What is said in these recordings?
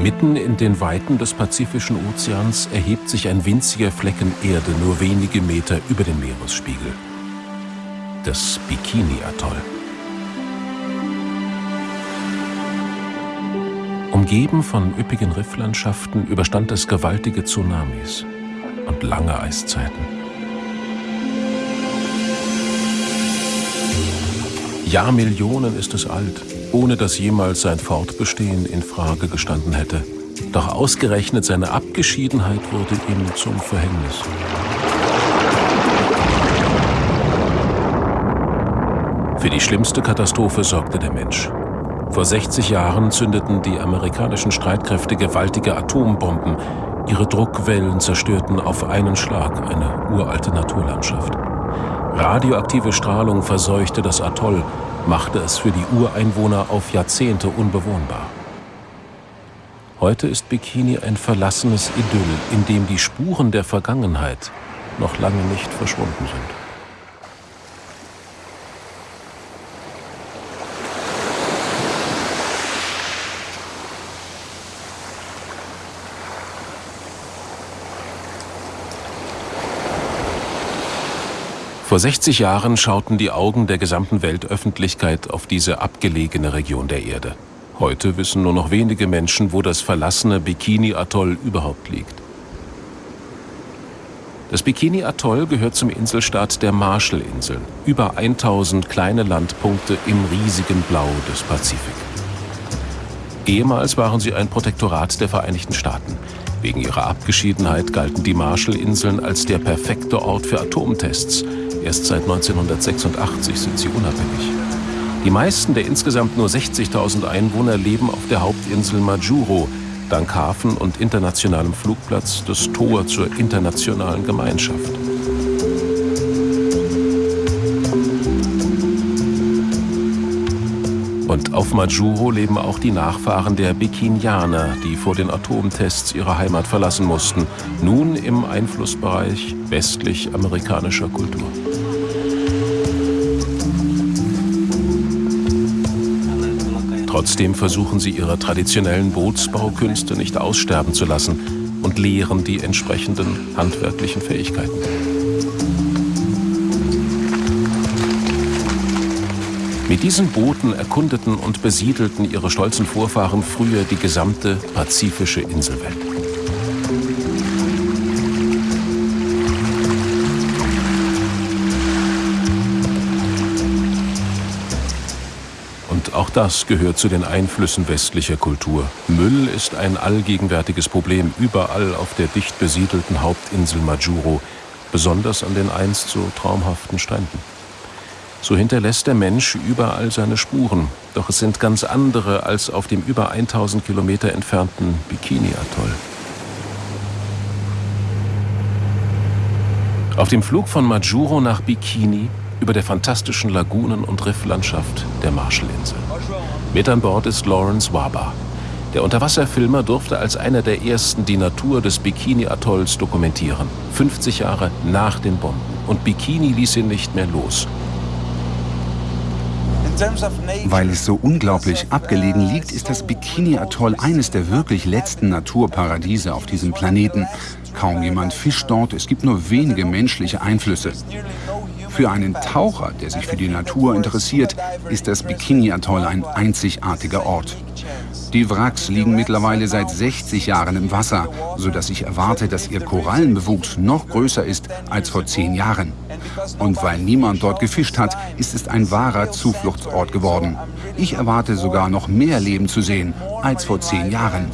Mitten in den Weiten des Pazifischen Ozeans erhebt sich ein winziger Flecken Erde nur wenige Meter über dem Meeresspiegel. Das Bikini-Atoll. Umgeben von üppigen Rifflandschaften überstand es gewaltige Tsunamis und lange Eiszeiten. Jahrmillionen ist es alt, ohne dass jemals sein Fortbestehen in Frage gestanden hätte. Doch ausgerechnet seine Abgeschiedenheit wurde ihm zum Verhängnis. Für die schlimmste Katastrophe sorgte der Mensch. Vor 60 Jahren zündeten die amerikanischen Streitkräfte gewaltige Atombomben. Ihre Druckwellen zerstörten auf einen Schlag eine uralte Naturlandschaft. Radioaktive Strahlung verseuchte das Atoll, machte es für die Ureinwohner auf Jahrzehnte unbewohnbar. Heute ist Bikini ein verlassenes Idyll, in dem die Spuren der Vergangenheit noch lange nicht verschwunden sind. Vor 60 Jahren schauten die Augen der gesamten Weltöffentlichkeit auf diese abgelegene Region der Erde. Heute wissen nur noch wenige Menschen, wo das verlassene Bikini-Atoll überhaupt liegt. Das Bikini-Atoll gehört zum Inselstaat der Marshallinseln. Über 1000 kleine Landpunkte im riesigen Blau des Pazifik. Ehemals waren sie ein Protektorat der Vereinigten Staaten. Wegen ihrer Abgeschiedenheit galten die Marshallinseln als der perfekte Ort für Atomtests – Erst seit 1986 sind sie unabhängig. Die meisten der insgesamt nur 60.000 Einwohner leben auf der Hauptinsel Majuro, dank Hafen und internationalem Flugplatz das Tor zur internationalen Gemeinschaft. Und auf Majuro leben auch die Nachfahren der Bikinianer, die vor den Atomtests ihre Heimat verlassen mussten, nun im Einflussbereich westlich-amerikanischer Kultur. Trotzdem versuchen sie ihre traditionellen Bootsbaukünste nicht aussterben zu lassen und lehren die entsprechenden handwerklichen Fähigkeiten. Mit diesen Booten erkundeten und besiedelten ihre stolzen Vorfahren früher die gesamte pazifische Inselwelt. Das gehört zu den Einflüssen westlicher Kultur. Müll ist ein allgegenwärtiges Problem überall auf der dicht besiedelten Hauptinsel Majuro, besonders an den einst so traumhaften Stränden. So hinterlässt der Mensch überall seine Spuren, doch es sind ganz andere als auf dem über 1000 Kilometer entfernten Bikini-Atoll. Auf dem Flug von Majuro nach Bikini über der fantastischen Lagunen- und Rifflandschaft der Marshallinsel. Mit an Bord ist Lawrence Waba. Der Unterwasserfilmer durfte als einer der ersten die Natur des Bikini-Atolls dokumentieren, 50 Jahre nach den Bomben. Und Bikini ließ ihn nicht mehr los. Weil es so unglaublich abgelegen liegt, ist das Bikini-Atoll eines der wirklich letzten Naturparadiese auf diesem Planeten. Kaum jemand fischt dort, es gibt nur wenige menschliche Einflüsse. Für einen Taucher, der sich für die Natur interessiert, ist das Bikini-Atoll ein einzigartiger Ort. Die Wracks liegen mittlerweile seit 60 Jahren im Wasser, sodass ich erwarte, dass ihr Korallenbewuchs noch größer ist als vor zehn Jahren. Und weil niemand dort gefischt hat, ist es ein wahrer Zufluchtsort geworden. Ich erwarte sogar noch mehr Leben zu sehen als vor zehn Jahren.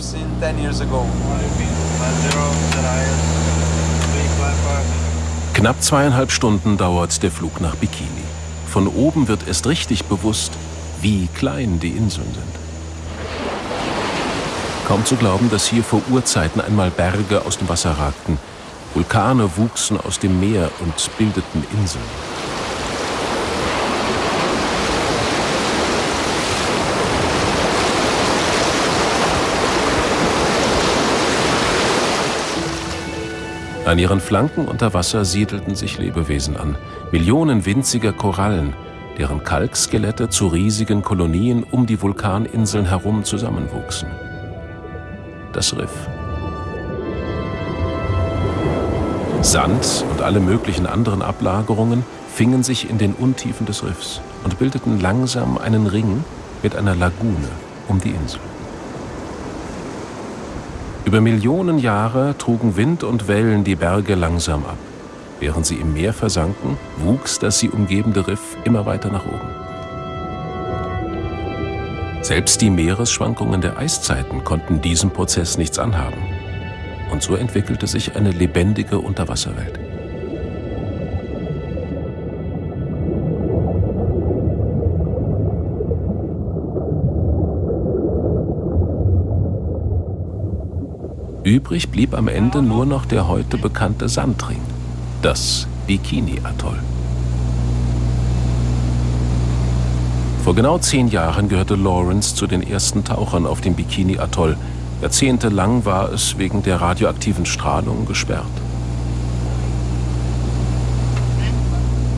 Knapp zweieinhalb Stunden dauert der Flug nach Bikini. Von oben wird erst richtig bewusst, wie klein die Inseln sind. Kaum zu glauben, dass hier vor Urzeiten einmal Berge aus dem Wasser ragten. Vulkane wuchsen aus dem Meer und bildeten Inseln. An ihren Flanken unter Wasser siedelten sich Lebewesen an. Millionen winziger Korallen, deren Kalkskelette zu riesigen Kolonien um die Vulkaninseln herum zusammenwuchsen. Das Riff. Sand und alle möglichen anderen Ablagerungen fingen sich in den Untiefen des Riffs und bildeten langsam einen Ring mit einer Lagune um die Insel. Über Millionen Jahre trugen Wind und Wellen die Berge langsam ab. Während sie im Meer versanken, wuchs das sie umgebende Riff immer weiter nach oben. Selbst die Meeresschwankungen der Eiszeiten konnten diesem Prozess nichts anhaben. Und so entwickelte sich eine lebendige Unterwasserwelt. Übrig blieb am Ende nur noch der heute bekannte Sandring, das Bikini-Atoll. Vor genau zehn Jahren gehörte Lawrence zu den ersten Tauchern auf dem Bikini-Atoll. Jahrzehntelang war es wegen der radioaktiven Strahlung gesperrt.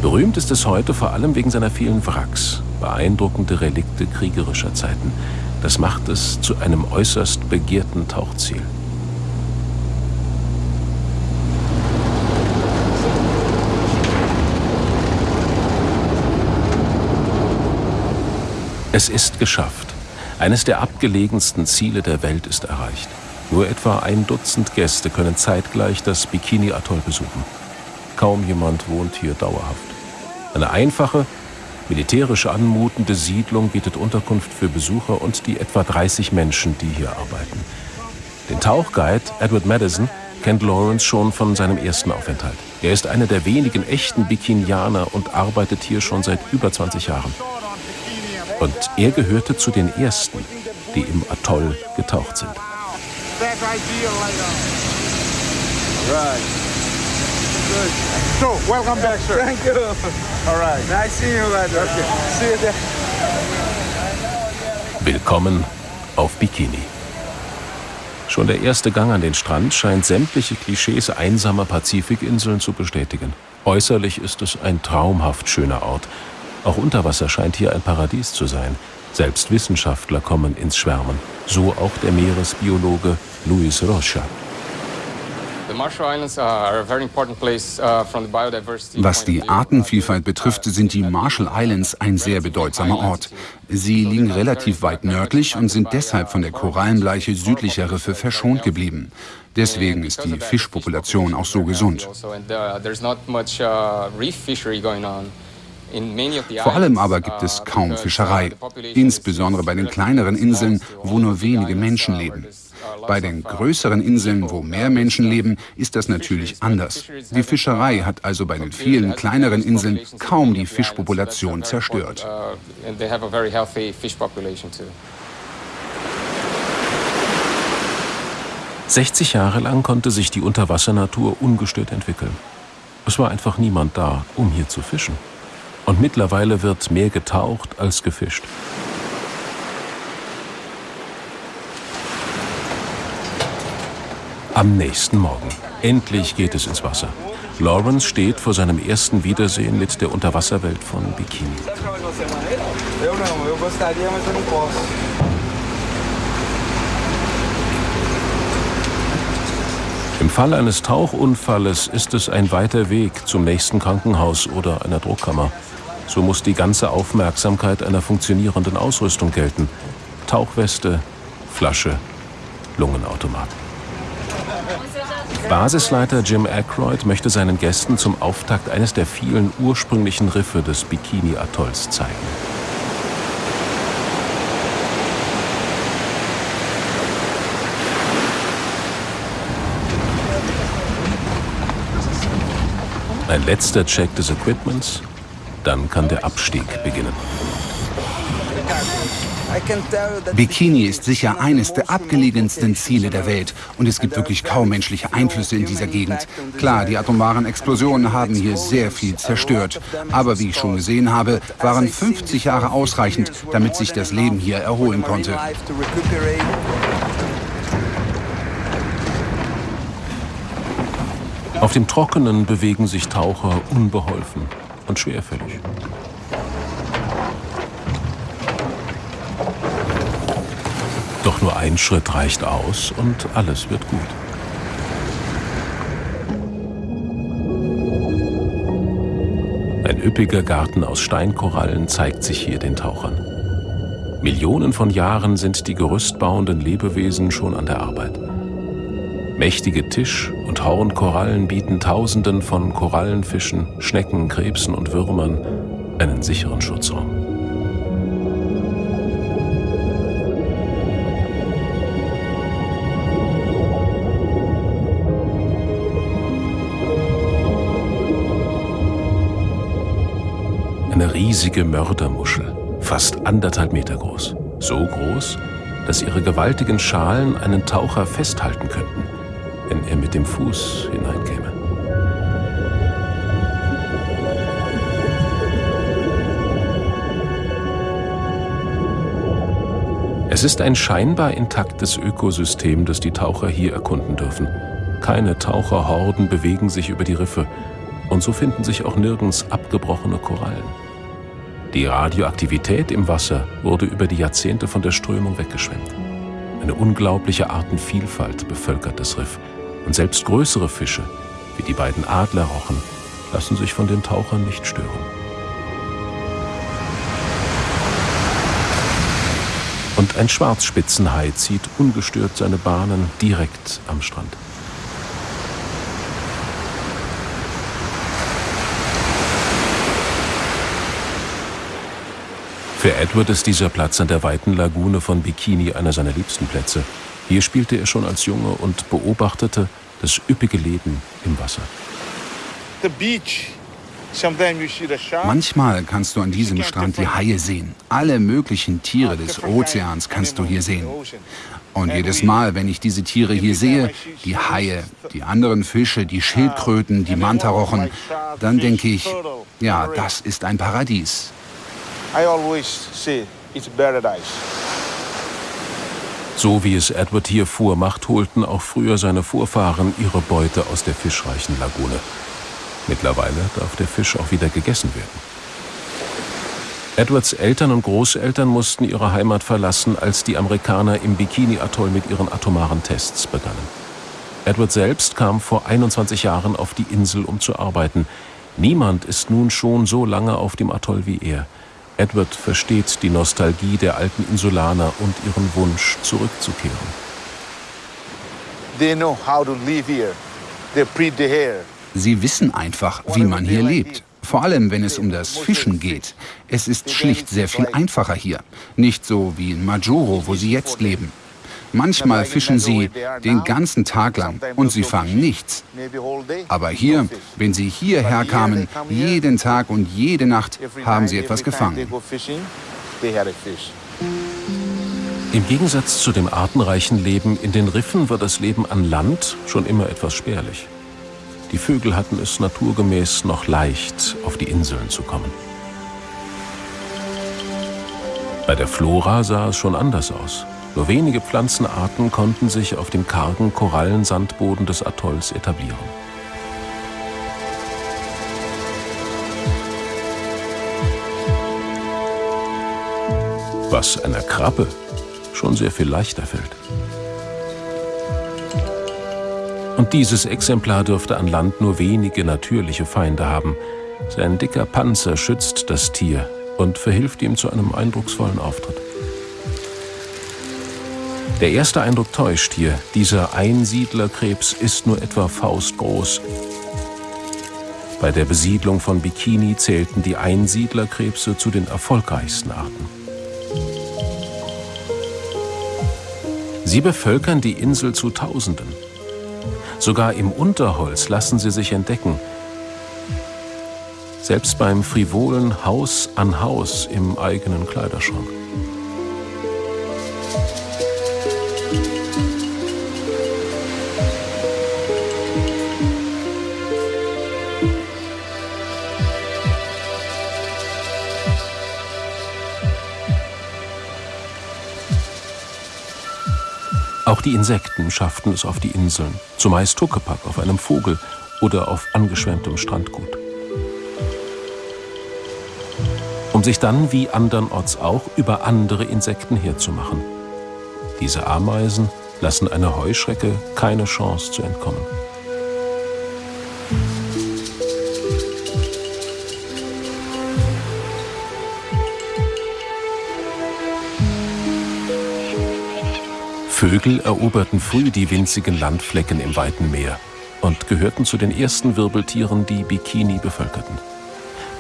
Berühmt ist es heute vor allem wegen seiner vielen Wracks, beeindruckende Relikte kriegerischer Zeiten. Das macht es zu einem äußerst begehrten Tauchziel. Es ist geschafft. Eines der abgelegensten Ziele der Welt ist erreicht. Nur etwa ein Dutzend Gäste können zeitgleich das Bikini-Atoll besuchen. Kaum jemand wohnt hier dauerhaft. Eine einfache, militärisch anmutende Siedlung bietet Unterkunft für Besucher und die etwa 30 Menschen, die hier arbeiten. Den Tauchguide Edward Madison kennt Lawrence schon von seinem ersten Aufenthalt. Er ist einer der wenigen echten Bikinianer und arbeitet hier schon seit über 20 Jahren. Und er gehörte zu den ersten, die im Atoll getaucht sind. Willkommen auf Bikini. Schon der erste Gang an den Strand scheint sämtliche Klischees einsamer Pazifikinseln zu bestätigen. Äußerlich ist es ein traumhaft schöner Ort, auch unter Wasser scheint hier ein Paradies zu sein. Selbst Wissenschaftler kommen ins Schwärmen. So auch der Meeresbiologe Luis Rocha. Uh, Was die Artenvielfalt betrifft, sind die Marshall Islands ein sehr bedeutsamer Ort. Sie liegen relativ weit nördlich und sind deshalb von der Korallenbleiche südlicher Riffe verschont geblieben. Deswegen ist die Fischpopulation auch so gesund. Vor allem aber gibt es kaum Fischerei, insbesondere bei den kleineren Inseln, wo nur wenige Menschen leben. Bei den größeren Inseln, wo mehr Menschen leben, ist das natürlich anders. Die Fischerei hat also bei den vielen kleineren Inseln kaum die Fischpopulation zerstört. 60 Jahre lang konnte sich die Unterwassernatur ungestört entwickeln. Es war einfach niemand da, um hier zu fischen. Und mittlerweile wird mehr getaucht als gefischt. Am nächsten Morgen. Endlich geht es ins Wasser. Lawrence steht vor seinem ersten Wiedersehen mit der Unterwasserwelt von Bikini. Im Fall eines Tauchunfalles ist es ein weiter Weg zum nächsten Krankenhaus oder einer Druckkammer. So muss die ganze Aufmerksamkeit einer funktionierenden Ausrüstung gelten. Tauchweste, Flasche, Lungenautomat. Basisleiter Jim Aykroyd möchte seinen Gästen zum Auftakt eines der vielen ursprünglichen Riffe des Bikini-Atolls zeigen. Ein letzter Check des Equipments dann kann der Abstieg beginnen. Bikini ist sicher eines der abgelegensten Ziele der Welt und es gibt wirklich kaum menschliche Einflüsse in dieser Gegend. Klar, die atomaren Explosionen haben hier sehr viel zerstört, aber wie ich schon gesehen habe, waren 50 Jahre ausreichend, damit sich das Leben hier erholen konnte. Auf dem Trockenen bewegen sich Taucher unbeholfen und schwerfällig. Doch nur ein Schritt reicht aus und alles wird gut. Ein üppiger Garten aus Steinkorallen zeigt sich hier den Tauchern. Millionen von Jahren sind die gerüstbauenden Lebewesen schon an der Arbeit. Mächtige Tisch- und Hornkorallen bieten Tausenden von Korallenfischen, Schnecken, Krebsen und Würmern einen sicheren Schutzraum. Eine riesige Mördermuschel, fast anderthalb Meter groß. So groß, dass ihre gewaltigen Schalen einen Taucher festhalten könnten, wenn er mit dem Fuß hineinkäme. Es ist ein scheinbar intaktes Ökosystem, das die Taucher hier erkunden dürfen. Keine Taucherhorden bewegen sich über die Riffe und so finden sich auch nirgends abgebrochene Korallen. Die Radioaktivität im Wasser wurde über die Jahrzehnte von der Strömung weggeschwemmt. Eine unglaubliche Artenvielfalt bevölkert das Riff und selbst größere Fische, wie die beiden Adlerrochen, lassen sich von den Tauchern nicht stören. Und ein Schwarzspitzenhai zieht ungestört seine Bahnen direkt am Strand. Für Edward ist dieser Platz an der weiten Lagune von Bikini einer seiner liebsten Plätze. Hier spielte er schon als Junge und beobachtete das üppige Leben im Wasser. Manchmal kannst du an diesem Strand die Haie sehen. Alle möglichen Tiere des Ozeans kannst du hier sehen. Und jedes Mal, wenn ich diese Tiere hier sehe, die Haie, die anderen Fische, die Schildkröten, die Mantarochen, dann denke ich, ja, das ist ein Paradies. I always say it's paradise. So wie es Edward hier vormacht, holten auch früher seine Vorfahren ihre Beute aus der fischreichen Lagune. Mittlerweile darf der Fisch auch wieder gegessen werden. Edwards Eltern und Großeltern mussten ihre Heimat verlassen, als die Amerikaner im Bikini-Atoll mit ihren atomaren Tests begannen. Edward selbst kam vor 21 Jahren auf die Insel, um zu arbeiten. Niemand ist nun schon so lange auf dem Atoll wie er. Edward versteht die Nostalgie der alten Insulaner und ihren Wunsch, zurückzukehren. Sie wissen einfach, wie man hier lebt. Vor allem, wenn es um das Fischen geht. Es ist schlicht sehr viel einfacher hier. Nicht so wie in Majuro, wo sie jetzt leben. Manchmal fischen sie den ganzen Tag lang und sie fangen nichts. Aber hier, wenn sie hierher kamen, jeden Tag und jede Nacht haben sie etwas gefangen. Im Gegensatz zu dem artenreichen Leben in den Riffen war das Leben an Land schon immer etwas spärlich. Die Vögel hatten es naturgemäß noch leicht, auf die Inseln zu kommen. Bei der Flora sah es schon anders aus. Nur wenige Pflanzenarten konnten sich auf dem kargen Korallensandboden des Atolls etablieren. Was einer Krabbe schon sehr viel leichter fällt. Und dieses Exemplar dürfte an Land nur wenige natürliche Feinde haben. Sein dicker Panzer schützt das Tier und verhilft ihm zu einem eindrucksvollen Auftritt. Der erste Eindruck täuscht hier. Dieser Einsiedlerkrebs ist nur etwa faustgroß. Bei der Besiedlung von Bikini zählten die Einsiedlerkrebse zu den erfolgreichsten Arten. Sie bevölkern die Insel zu Tausenden. Sogar im Unterholz lassen sie sich entdecken. Selbst beim frivolen Haus an Haus im eigenen Kleiderschrank. Auch die Insekten schafften es auf die Inseln, zumeist Huckepack auf einem Vogel oder auf angeschwemmtem Strandgut. Um sich dann wie andernorts auch über andere Insekten herzumachen. Diese Ameisen lassen einer Heuschrecke keine Chance zu entkommen. Vögel eroberten früh die winzigen Landflecken im weiten Meer und gehörten zu den ersten Wirbeltieren, die Bikini bevölkerten.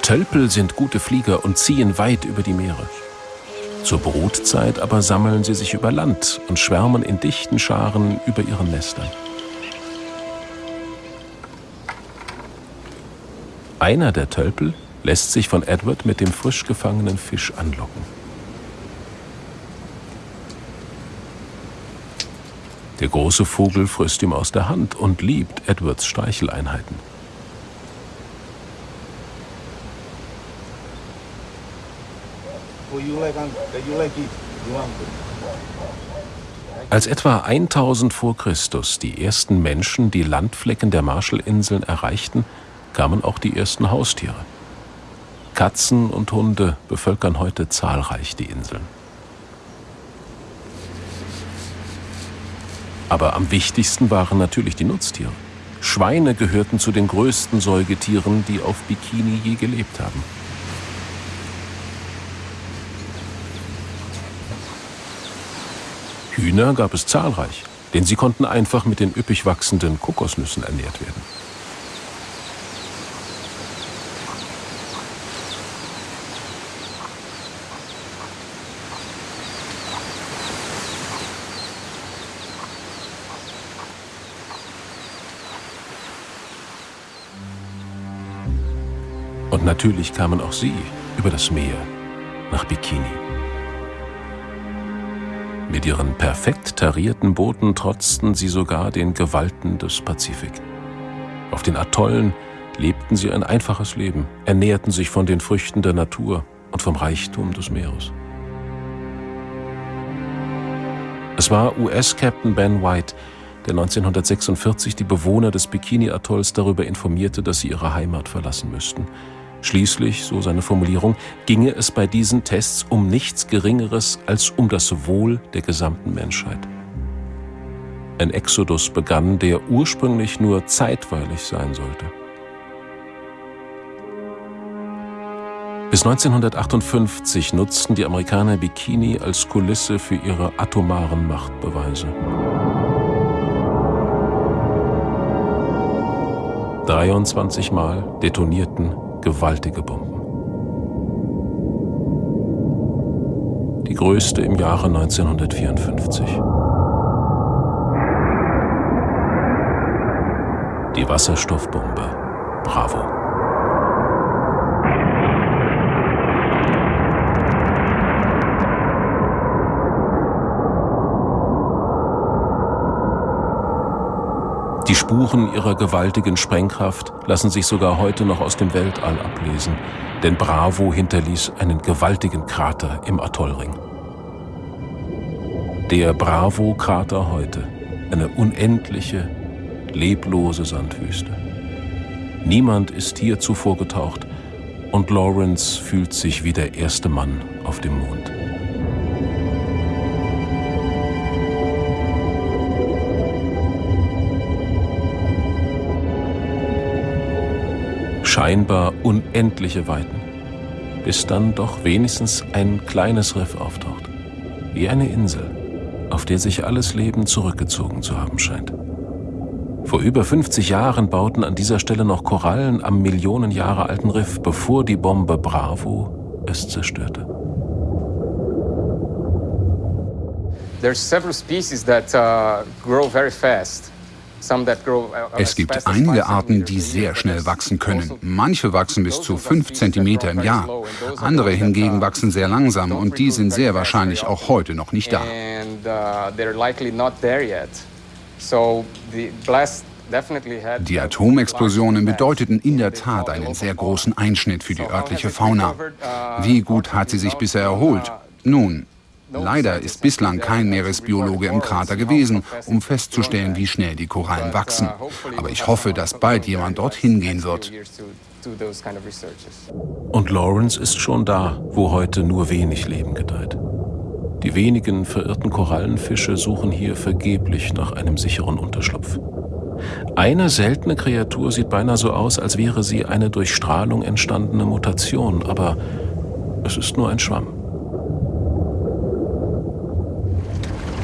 Tölpel sind gute Flieger und ziehen weit über die Meere. Zur Brutzeit aber sammeln sie sich über Land und schwärmen in dichten Scharen über ihren Nestern. Einer der Tölpel lässt sich von Edward mit dem frisch gefangenen Fisch anlocken. Der große Vogel frisst ihm aus der Hand und liebt Edwards Streicheleinheiten. Als etwa 1000 vor Christus die ersten Menschen die Landflecken der Marshallinseln erreichten, kamen auch die ersten Haustiere. Katzen und Hunde bevölkern heute zahlreich die Inseln. Aber am wichtigsten waren natürlich die Nutztiere. Schweine gehörten zu den größten Säugetieren, die auf Bikini je gelebt haben. Hühner gab es zahlreich, denn sie konnten einfach mit den üppig wachsenden Kokosnüssen ernährt werden. Natürlich kamen auch sie über das Meer nach Bikini. Mit ihren perfekt tarierten Booten trotzten sie sogar den Gewalten des Pazifik. Auf den Atollen lebten sie ein einfaches Leben, ernährten sich von den Früchten der Natur und vom Reichtum des Meeres. Es war US-Captain Ben White, der 1946 die Bewohner des Bikini-Atolls darüber informierte, dass sie ihre Heimat verlassen müssten – Schließlich, so seine Formulierung, ginge es bei diesen Tests um nichts Geringeres als um das Wohl der gesamten Menschheit. Ein Exodus begann, der ursprünglich nur zeitweilig sein sollte. Bis 1958 nutzten die Amerikaner Bikini als Kulisse für ihre atomaren Machtbeweise. 23 Mal detonierten gewaltige Bomben. Die größte im Jahre 1954. Die Wasserstoffbombe Bravo. Die Spuren ihrer gewaltigen Sprengkraft lassen sich sogar heute noch aus dem Weltall ablesen, denn Bravo hinterließ einen gewaltigen Krater im Atollring. Der Bravo-Krater heute, eine unendliche, leblose Sandwüste. Niemand ist hier zuvor getaucht und Lawrence fühlt sich wie der erste Mann auf dem Mond. Scheinbar unendliche Weiten, bis dann doch wenigstens ein kleines Riff auftaucht, wie eine Insel, auf der sich alles Leben zurückgezogen zu haben scheint. Vor über 50 Jahren bauten an dieser Stelle noch Korallen am Millionen Jahre alten Riff, bevor die Bombe Bravo es zerstörte. There's several species that uh, grow very fast. Uh, es gibt einige Arten, die sehr schnell wachsen können. Manche wachsen bis zu 5 cm im Jahr. Andere hingegen uh, wachsen sehr langsam und die sind sehr wahrscheinlich auch heute noch nicht da. Uh, die Atomexplosionen bedeuteten in der Tat einen sehr großen Einschnitt für die örtliche Fauna. Wie gut hat sie sich bisher erholt? Nun, Leider ist bislang kein Meeresbiologe im Krater gewesen, um festzustellen, wie schnell die Korallen wachsen. Aber ich hoffe, dass bald jemand dorthin gehen wird. Und Lawrence ist schon da, wo heute nur wenig Leben gedeiht. Die wenigen verirrten Korallenfische suchen hier vergeblich nach einem sicheren Unterschlupf. Eine seltene Kreatur sieht beinahe so aus, als wäre sie eine durch Strahlung entstandene Mutation, aber es ist nur ein Schwamm.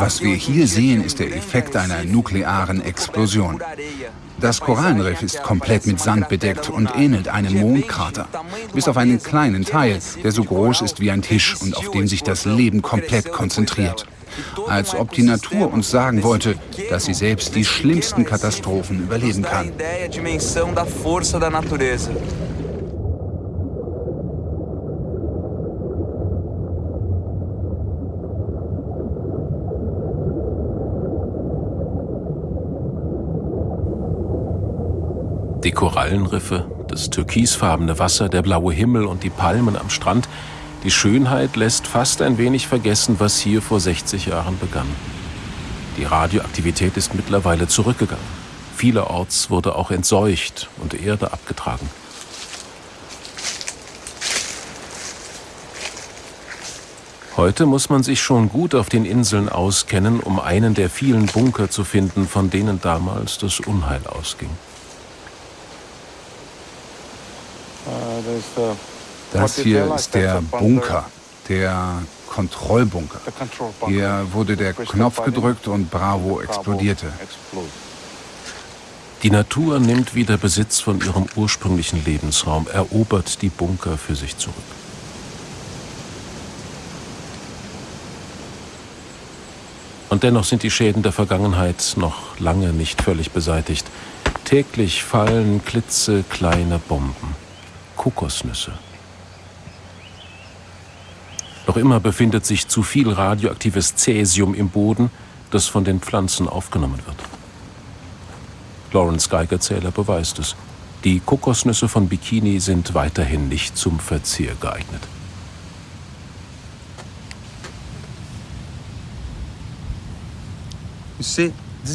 Was wir hier sehen, ist der Effekt einer nuklearen Explosion. Das Korallenriff ist komplett mit Sand bedeckt und ähnelt einem Mondkrater. Bis auf einen kleinen Teil, der so groß ist wie ein Tisch und auf dem sich das Leben komplett konzentriert. Als ob die Natur uns sagen wollte, dass sie selbst die schlimmsten Katastrophen überleben kann. Die Korallenriffe, das türkisfarbene Wasser, der blaue Himmel und die Palmen am Strand, die Schönheit lässt fast ein wenig vergessen, was hier vor 60 Jahren begann. Die Radioaktivität ist mittlerweile zurückgegangen. Vielerorts wurde auch entseucht und Erde abgetragen. Heute muss man sich schon gut auf den Inseln auskennen, um einen der vielen Bunker zu finden, von denen damals das Unheil ausging. Das hier ist der Bunker, der Kontrollbunker. Hier wurde der Knopf gedrückt und Bravo explodierte. Die Natur nimmt wieder Besitz von ihrem ursprünglichen Lebensraum, erobert die Bunker für sich zurück. Und dennoch sind die Schäden der Vergangenheit noch lange nicht völlig beseitigt. Täglich fallen klitzekleine Bomben. Kokosnüsse. Noch immer befindet sich zu viel radioaktives Cäsium im Boden, das von den Pflanzen aufgenommen wird. Lawrence Geigerzähler beweist es. Die Kokosnüsse von Bikini sind weiterhin nicht zum Verzehr geeignet. You see,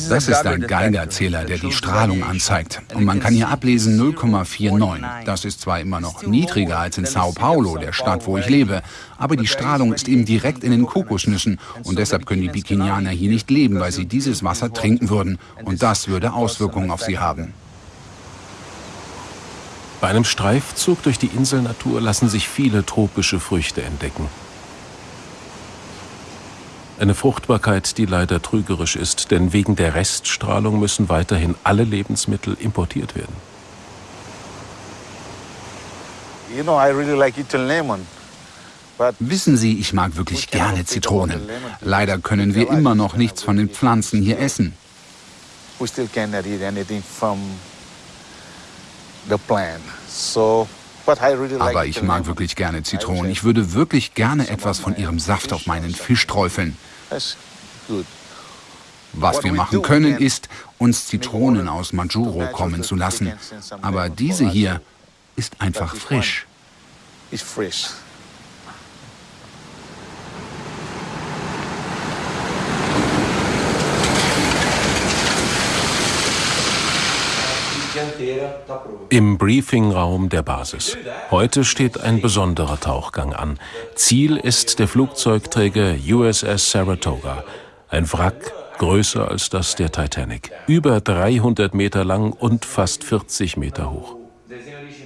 das ist ein Geigerzähler, der die Strahlung anzeigt. Und man kann hier ablesen 0,49. Das ist zwar immer noch niedriger als in Sao Paulo, der Stadt, wo ich lebe, aber die Strahlung ist eben direkt in den Kokosnüssen. Und deshalb können die Bikinianer hier nicht leben, weil sie dieses Wasser trinken würden. Und das würde Auswirkungen auf sie haben. Bei einem Streifzug durch die Inselnatur lassen sich viele tropische Früchte entdecken. Eine Fruchtbarkeit, die leider trügerisch ist, denn wegen der Reststrahlung müssen weiterhin alle Lebensmittel importiert werden. Wissen Sie, ich mag wirklich gerne Zitronen. Leider können wir immer noch nichts von den Pflanzen hier essen. Aber ich mag wirklich gerne Zitronen. Ich würde wirklich gerne etwas von ihrem Saft auf meinen Fisch träufeln. Was wir machen können, ist, uns Zitronen aus Majuro kommen zu lassen. Aber diese hier ist einfach frisch. Im Briefingraum der Basis. Heute steht ein besonderer Tauchgang an. Ziel ist der Flugzeugträger USS Saratoga. Ein Wrack größer als das der Titanic. Über 300 Meter lang und fast 40 Meter hoch.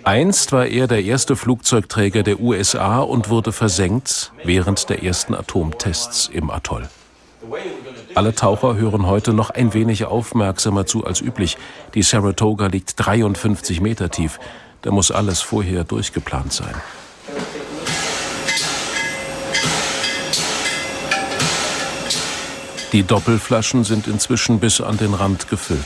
Einst war er der erste Flugzeugträger der USA und wurde versenkt während der ersten Atomtests im Atoll. Alle Taucher hören heute noch ein wenig aufmerksamer zu als üblich. Die Saratoga liegt 53 Meter tief. Da muss alles vorher durchgeplant sein. Die Doppelflaschen sind inzwischen bis an den Rand gefüllt.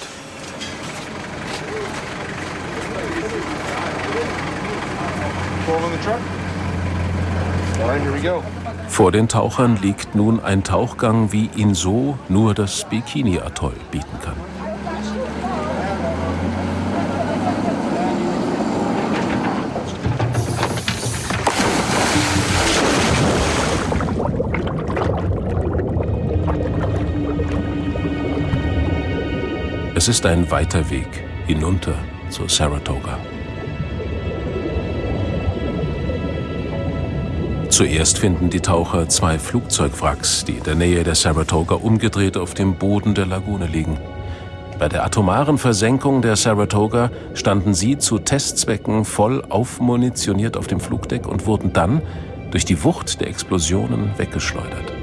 Vor den Tauchern liegt nun ein Tauchgang, wie ihn so nur das Bikini-Atoll bieten kann. Es ist ein weiter Weg hinunter zur Saratoga. Zuerst finden die Taucher zwei Flugzeugwracks, die in der Nähe der Saratoga umgedreht auf dem Boden der Lagune liegen. Bei der atomaren Versenkung der Saratoga standen sie zu Testzwecken voll aufmunitioniert auf dem Flugdeck und wurden dann durch die Wucht der Explosionen weggeschleudert.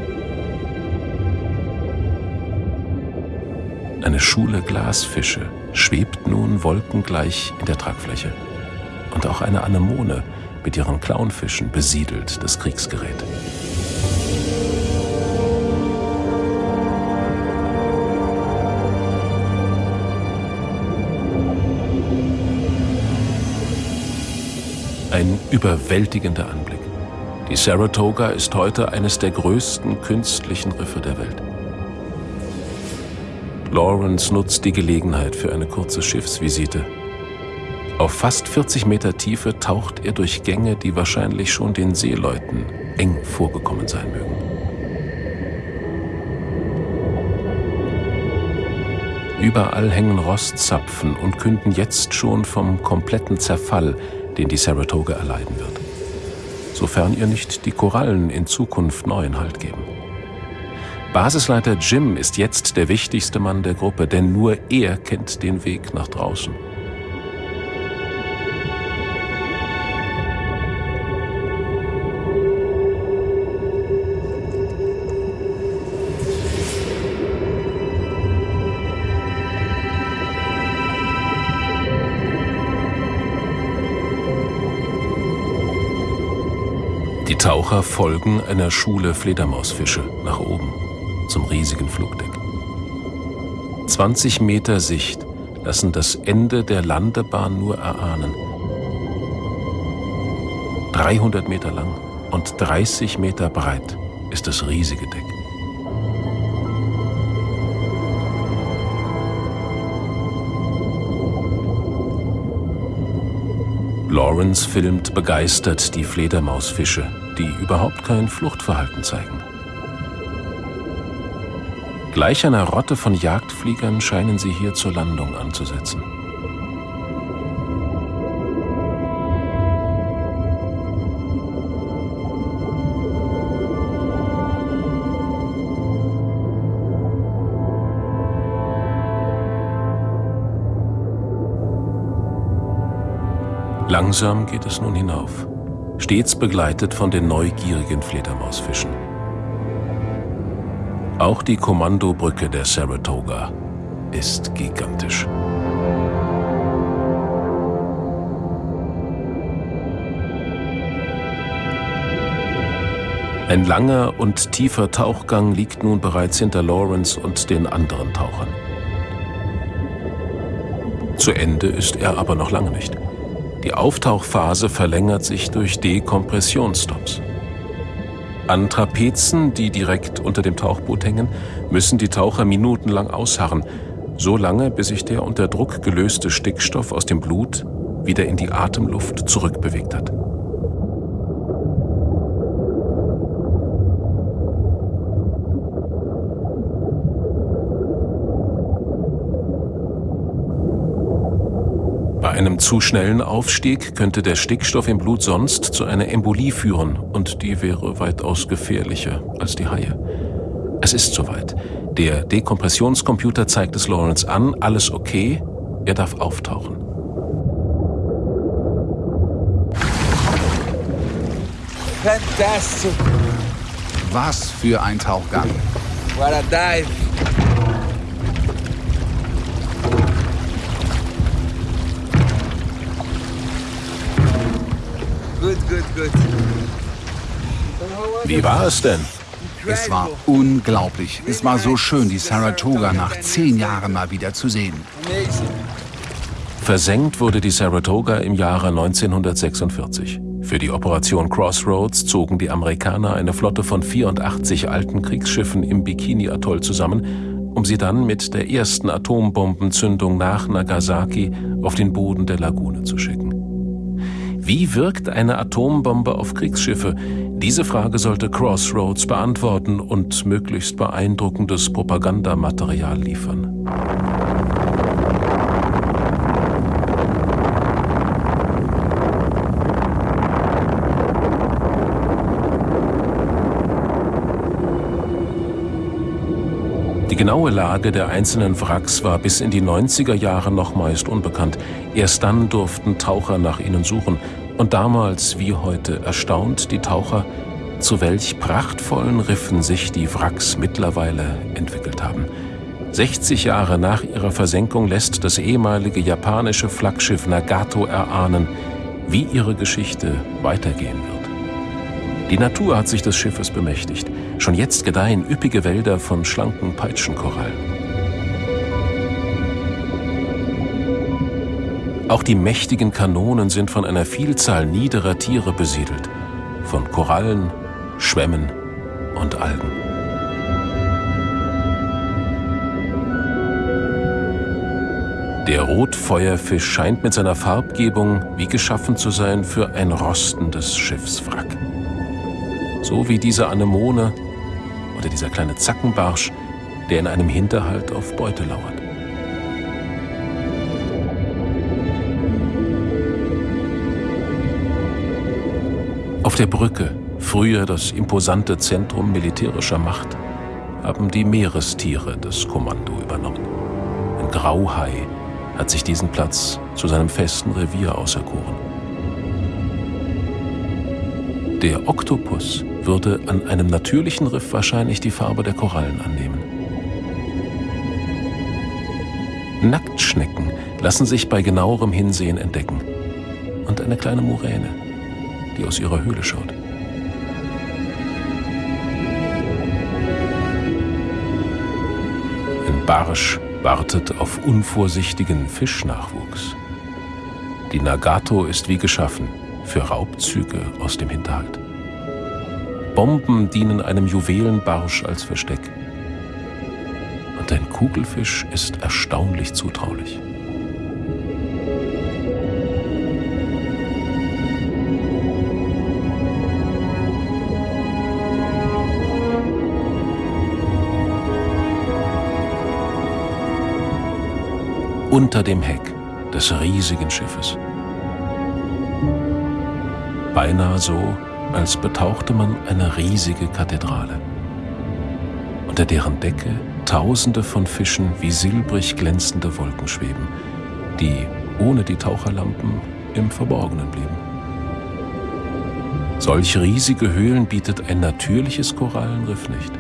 Eine Schule Glasfische schwebt nun wolkengleich in der Tragfläche. Und auch eine Anemone mit ihren Clownfischen besiedelt das Kriegsgerät. Ein überwältigender Anblick. Die Saratoga ist heute eines der größten künstlichen Riffe der Welt. Lawrence nutzt die Gelegenheit für eine kurze Schiffsvisite auf fast 40 Meter Tiefe taucht er durch Gänge, die wahrscheinlich schon den Seeleuten eng vorgekommen sein mögen. Überall hängen Rostzapfen und künden jetzt schon vom kompletten Zerfall, den die Saratoga erleiden wird. Sofern ihr nicht die Korallen in Zukunft neuen Halt geben. Basisleiter Jim ist jetzt der wichtigste Mann der Gruppe, denn nur er kennt den Weg nach draußen. Taucher folgen einer Schule Fledermausfische nach oben zum riesigen Flugdeck. 20 Meter Sicht lassen das Ende der Landebahn nur erahnen. 300 Meter lang und 30 Meter breit ist das riesige Deck. Lawrence filmt begeistert die Fledermausfische, die überhaupt kein Fluchtverhalten zeigen. Gleich einer Rotte von Jagdfliegern scheinen sie hier zur Landung anzusetzen. Langsam geht es nun hinauf, stets begleitet von den neugierigen Fledermausfischen. Auch die Kommandobrücke der Saratoga ist gigantisch. Ein langer und tiefer Tauchgang liegt nun bereits hinter Lawrence und den anderen Tauchern. Zu Ende ist er aber noch lange nicht. Die Auftauchphase verlängert sich durch Dekompressionsstops. An Trapezen, die direkt unter dem Tauchboot hängen, müssen die Taucher minutenlang ausharren, so lange, bis sich der unter Druck gelöste Stickstoff aus dem Blut wieder in die Atemluft zurückbewegt hat. einem zu schnellen Aufstieg könnte der Stickstoff im Blut sonst zu einer Embolie führen und die wäre weitaus gefährlicher als die Haie. Es ist soweit. Der Dekompressionscomputer zeigt es Lawrence an, alles okay, er darf auftauchen. Fantastic. Was für ein Tauchgang. What a dive. Good, good, good. Wie war es denn? Es war unglaublich. Es war so schön, die Saratoga nach zehn Jahren mal wieder zu sehen. Versenkt wurde die Saratoga im Jahre 1946. Für die Operation Crossroads zogen die Amerikaner eine Flotte von 84 alten Kriegsschiffen im Bikini-Atoll zusammen, um sie dann mit der ersten Atombombenzündung nach Nagasaki auf den Boden der Lagune zu schicken. Wie wirkt eine Atombombe auf Kriegsschiffe? Diese Frage sollte Crossroads beantworten und möglichst beeindruckendes Propagandamaterial liefern. Die genaue Lage der einzelnen Wracks war bis in die 90er Jahre noch meist unbekannt. Erst dann durften Taucher nach ihnen suchen. Und damals wie heute erstaunt die Taucher, zu welch prachtvollen Riffen sich die Wracks mittlerweile entwickelt haben. 60 Jahre nach ihrer Versenkung lässt das ehemalige japanische Flaggschiff Nagato erahnen, wie ihre Geschichte weitergehen wird. Die Natur hat sich des Schiffes bemächtigt. Schon jetzt gedeihen üppige Wälder von schlanken Peitschenkorallen. Auch die mächtigen Kanonen sind von einer Vielzahl niederer Tiere besiedelt, von Korallen, Schwämmen und Algen. Der Rotfeuerfisch scheint mit seiner Farbgebung wie geschaffen zu sein für ein rostendes Schiffswrack. So wie diese Anemone oder dieser kleine Zackenbarsch, der in einem Hinterhalt auf Beute lauert. Der Brücke, früher das imposante Zentrum militärischer Macht, haben die Meerestiere das Kommando übernommen. Ein Grauhai hat sich diesen Platz zu seinem festen Revier auserkoren. Der Oktopus würde an einem natürlichen Riff wahrscheinlich die Farbe der Korallen annehmen. Nacktschnecken lassen sich bei genauerem Hinsehen entdecken. Und eine kleine Muräne, die aus ihrer Höhle schaut. Ein Barsch wartet auf unvorsichtigen Fischnachwuchs. Die Nagato ist wie geschaffen für Raubzüge aus dem Hinterhalt. Bomben dienen einem Juwelenbarsch als Versteck. Und ein Kugelfisch ist erstaunlich zutraulich. Unter dem Heck des riesigen Schiffes. Beinahe so, als betauchte man eine riesige Kathedrale, unter deren Decke Tausende von Fischen wie silbrig glänzende Wolken schweben, die ohne die Taucherlampen im Verborgenen blieben. Solch riesige Höhlen bietet ein natürliches Korallenriff nicht.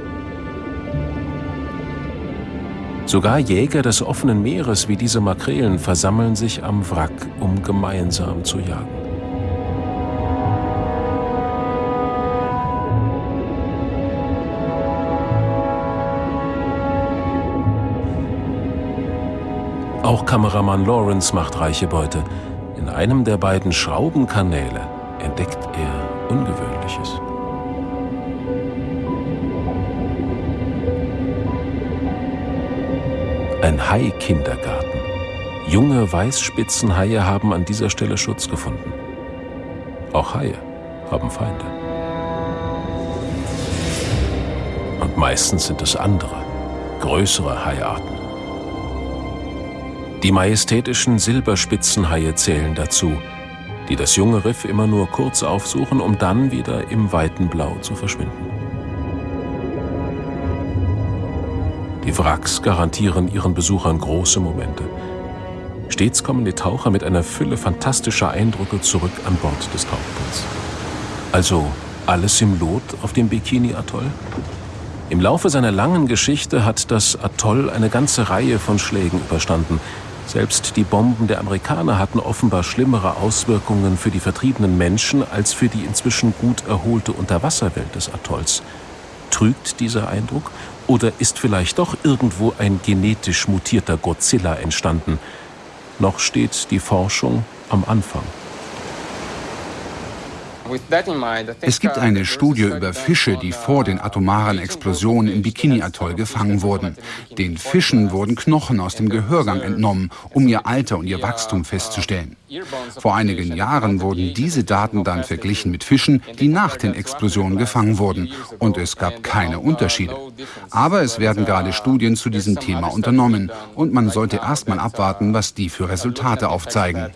Sogar Jäger des offenen Meeres wie diese Makrelen versammeln sich am Wrack, um gemeinsam zu jagen. Auch Kameramann Lawrence macht reiche Beute. In einem der beiden Schraubenkanäle entdeckt er Ungewöhnliches. Ein Hai-Kindergarten. Junge Weißspitzenhaie haben an dieser Stelle Schutz gefunden. Auch Haie haben Feinde. Und meistens sind es andere, größere Haiarten. Die majestätischen Silberspitzenhaie zählen dazu, die das junge Riff immer nur kurz aufsuchen, um dann wieder im weiten Blau zu verschwinden. Die Wracks garantieren ihren Besuchern große Momente. Stets kommen die Taucher mit einer Fülle fantastischer Eindrücke zurück an Bord des Tauchboots. Also alles im Lot auf dem Bikini-Atoll? Im Laufe seiner langen Geschichte hat das Atoll eine ganze Reihe von Schlägen überstanden. Selbst die Bomben der Amerikaner hatten offenbar schlimmere Auswirkungen für die vertriebenen Menschen als für die inzwischen gut erholte Unterwasserwelt des Atolls. Trügt dieser Eindruck oder ist vielleicht doch irgendwo ein genetisch mutierter Godzilla entstanden? Noch steht die Forschung am Anfang. Es gibt eine Studie über Fische, die vor den atomaren Explosionen im Bikini-Atoll gefangen wurden. Den Fischen wurden Knochen aus dem Gehörgang entnommen, um ihr Alter und ihr Wachstum festzustellen. Vor einigen Jahren wurden diese Daten dann verglichen mit Fischen, die nach den Explosionen gefangen wurden. Und es gab keine Unterschiede. Aber es werden gerade Studien zu diesem Thema unternommen. Und man sollte erst mal abwarten, was die für Resultate aufzeigen.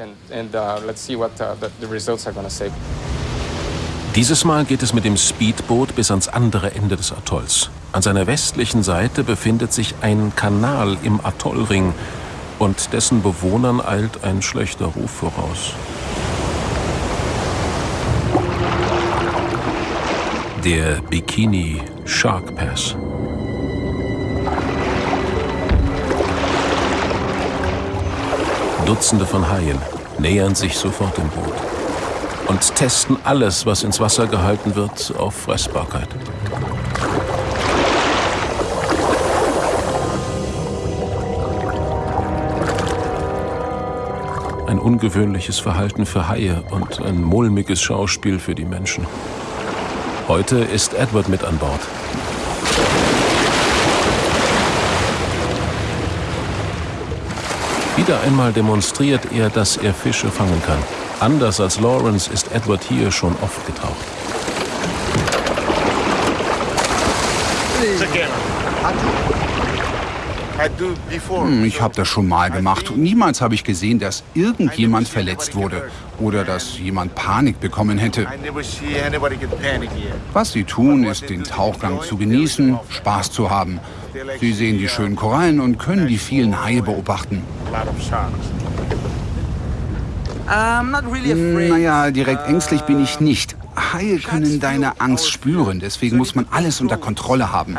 Dieses Mal geht es mit dem Speedboot bis ans andere Ende des Atolls. An seiner westlichen Seite befindet sich ein Kanal im Atollring und dessen Bewohnern eilt ein schlechter Ruf voraus. Der Bikini Shark Pass. Dutzende von Haien nähern sich sofort dem Boot und testen alles, was ins Wasser gehalten wird, auf Fressbarkeit. Ein ungewöhnliches Verhalten für Haie und ein mulmiges Schauspiel für die Menschen. Heute ist Edward mit an Bord. Wieder einmal demonstriert er, dass er Fische fangen kann. Anders als Lawrence ist Edward hier schon oft getaucht. Hm, ich habe das schon mal gemacht niemals habe ich gesehen, dass irgendjemand verletzt wurde oder dass jemand Panik bekommen hätte. Was sie tun, ist den Tauchgang zu genießen, Spaß zu haben. Sie sehen die schönen Korallen und können die vielen Haie beobachten. Naja, direkt ängstlich bin ich nicht. Haie können deine Angst spüren, deswegen muss man alles unter Kontrolle haben.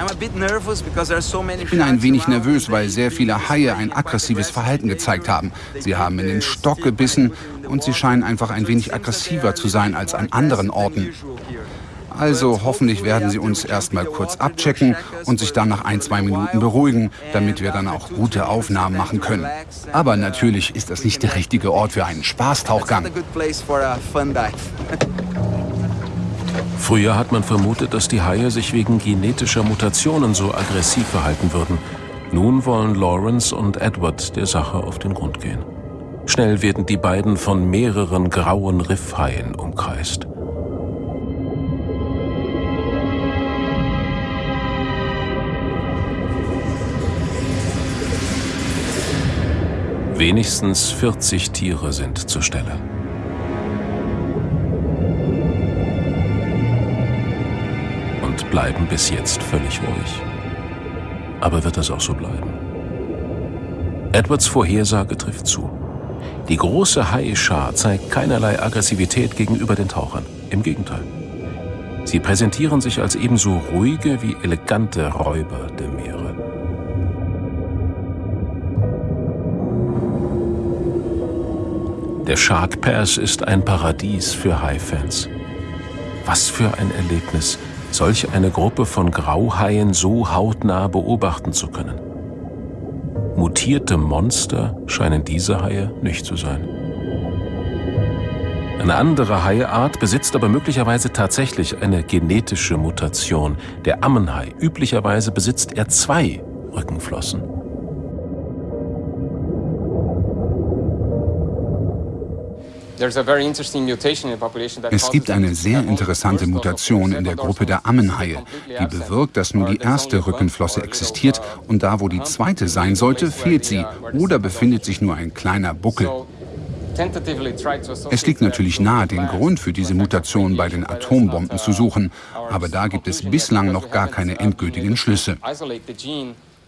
Ich bin ein wenig nervös, weil sehr viele Haie ein aggressives Verhalten gezeigt haben. Sie haben in den Stock gebissen und sie scheinen einfach ein wenig aggressiver zu sein als an anderen Orten. Also hoffentlich werden sie uns erstmal kurz abchecken und sich dann nach ein, zwei Minuten beruhigen, damit wir dann auch gute Aufnahmen machen können. Aber natürlich ist das nicht der richtige Ort für einen Spaßtauchgang. Früher hat man vermutet, dass die Haie sich wegen genetischer Mutationen so aggressiv verhalten würden. Nun wollen Lawrence und Edward der Sache auf den Grund gehen. Schnell werden die beiden von mehreren grauen Riffhaien umkreist. Wenigstens 40 Tiere sind zur Stelle. Und bleiben bis jetzt völlig ruhig. Aber wird das auch so bleiben? Edwards Vorhersage trifft zu. Die große Haischar zeigt keinerlei Aggressivität gegenüber den Tauchern. Im Gegenteil. Sie präsentieren sich als ebenso ruhige wie elegante Räuber der Meere. Der Shark Pass ist ein Paradies für Hai-Fans. Was für ein Erlebnis, solch eine Gruppe von Grauhaien so hautnah beobachten zu können. Mutierte Monster scheinen diese Haie nicht zu sein. Eine andere Haieart besitzt aber möglicherweise tatsächlich eine genetische Mutation. Der Ammenhai. Üblicherweise besitzt er zwei Rückenflossen. Es gibt eine sehr interessante Mutation in der Gruppe der Ammenhaie, die bewirkt, dass nur die erste Rückenflosse existiert und da, wo die zweite sein sollte, fehlt sie. oder befindet sich nur ein kleiner Buckel. Es liegt natürlich nahe, den Grund für diese Mutation bei den Atombomben zu suchen, aber da gibt es bislang noch gar keine endgültigen Schlüsse.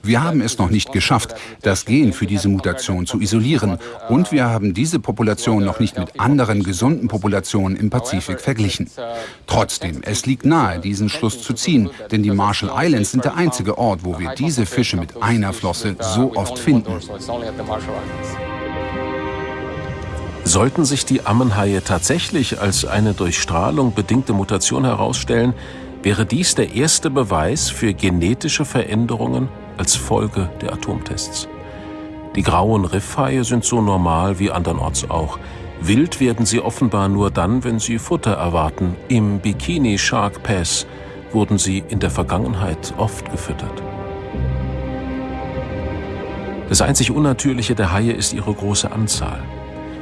Wir haben es noch nicht geschafft, das Gen für diese Mutation zu isolieren und wir haben diese Population noch nicht mit anderen gesunden Populationen im Pazifik verglichen. Trotzdem, es liegt nahe, diesen Schluss zu ziehen, denn die Marshall Islands sind der einzige Ort, wo wir diese Fische mit einer Flosse so oft finden. Sollten sich die Ammenhaie tatsächlich als eine durch Strahlung bedingte Mutation herausstellen, wäre dies der erste Beweis für genetische Veränderungen als Folge der Atomtests. Die grauen Riffhaie sind so normal wie andernorts auch. Wild werden sie offenbar nur dann, wenn sie Futter erwarten. Im Bikini Shark Pass wurden sie in der Vergangenheit oft gefüttert. Das einzig Unnatürliche der Haie ist ihre große Anzahl.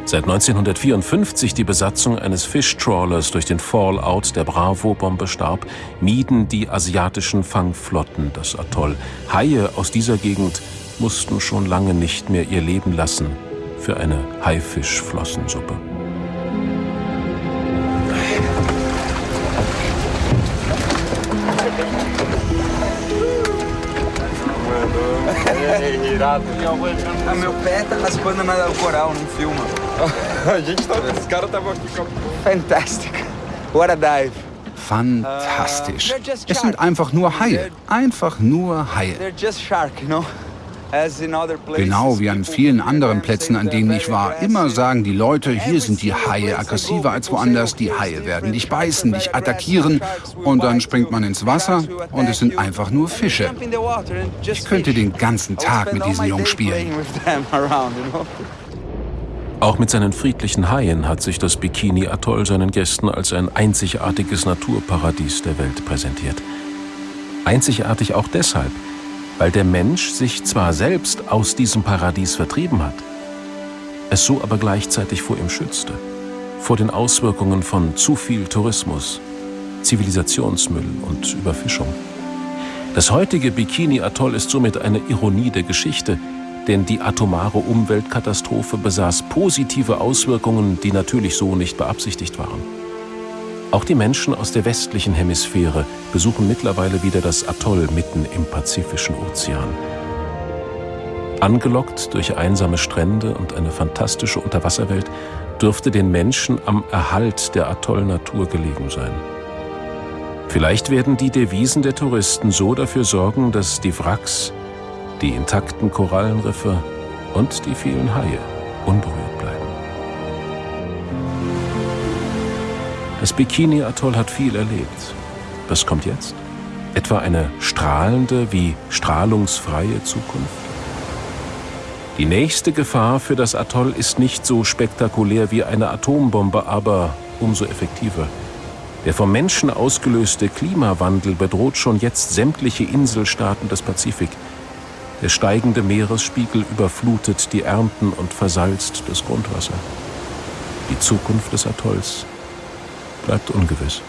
Seit 1954 die Besatzung eines Fischtrawlers durch den Fallout der Bravo-Bombe starb, mieden die asiatischen Fangflotten das Atoll. Haie aus dieser Gegend mussten schon lange nicht mehr ihr Leben lassen für eine Haifischflossensuppe. Obrigado. Ah, meu pé tá raspando na coral, não filma. a gente tá. Os caras estavam aqui com. Fantastic. What a dive. Fantastisch. Es sind einfach nur Haie. Einfach nur Haie. They're just shark, you know? Genau wie an vielen anderen Plätzen, an denen ich war. Immer sagen die Leute, hier sind die Haie aggressiver als woanders. Die Haie werden dich beißen, dich attackieren. Und dann springt man ins Wasser und es sind einfach nur Fische. Ich könnte den ganzen Tag mit diesen Jungs spielen. Auch mit seinen friedlichen Haien hat sich das Bikini-Atoll seinen Gästen als ein einzigartiges Naturparadies der Welt präsentiert. Einzigartig auch deshalb, weil der Mensch sich zwar selbst aus diesem Paradies vertrieben hat, es so aber gleichzeitig vor ihm schützte, vor den Auswirkungen von zu viel Tourismus, Zivilisationsmüll und Überfischung. Das heutige Bikini-Atoll ist somit eine Ironie der Geschichte, denn die atomare Umweltkatastrophe besaß positive Auswirkungen, die natürlich so nicht beabsichtigt waren. Auch die Menschen aus der westlichen Hemisphäre besuchen mittlerweile wieder das Atoll mitten im Pazifischen Ozean. Angelockt durch einsame Strände und eine fantastische Unterwasserwelt dürfte den Menschen am Erhalt der Atollnatur gelegen sein. Vielleicht werden die Devisen der Touristen so dafür sorgen, dass die Wracks, die intakten Korallenriffe und die vielen Haie unberührt Das Bikini-Atoll hat viel erlebt. Was kommt jetzt? Etwa eine strahlende wie strahlungsfreie Zukunft? Die nächste Gefahr für das Atoll ist nicht so spektakulär wie eine Atombombe, aber umso effektiver. Der vom Menschen ausgelöste Klimawandel bedroht schon jetzt sämtliche Inselstaaten des Pazifik. Der steigende Meeresspiegel überflutet die Ernten und versalzt das Grundwasser. Die Zukunft des Atolls bleibt ungewiss.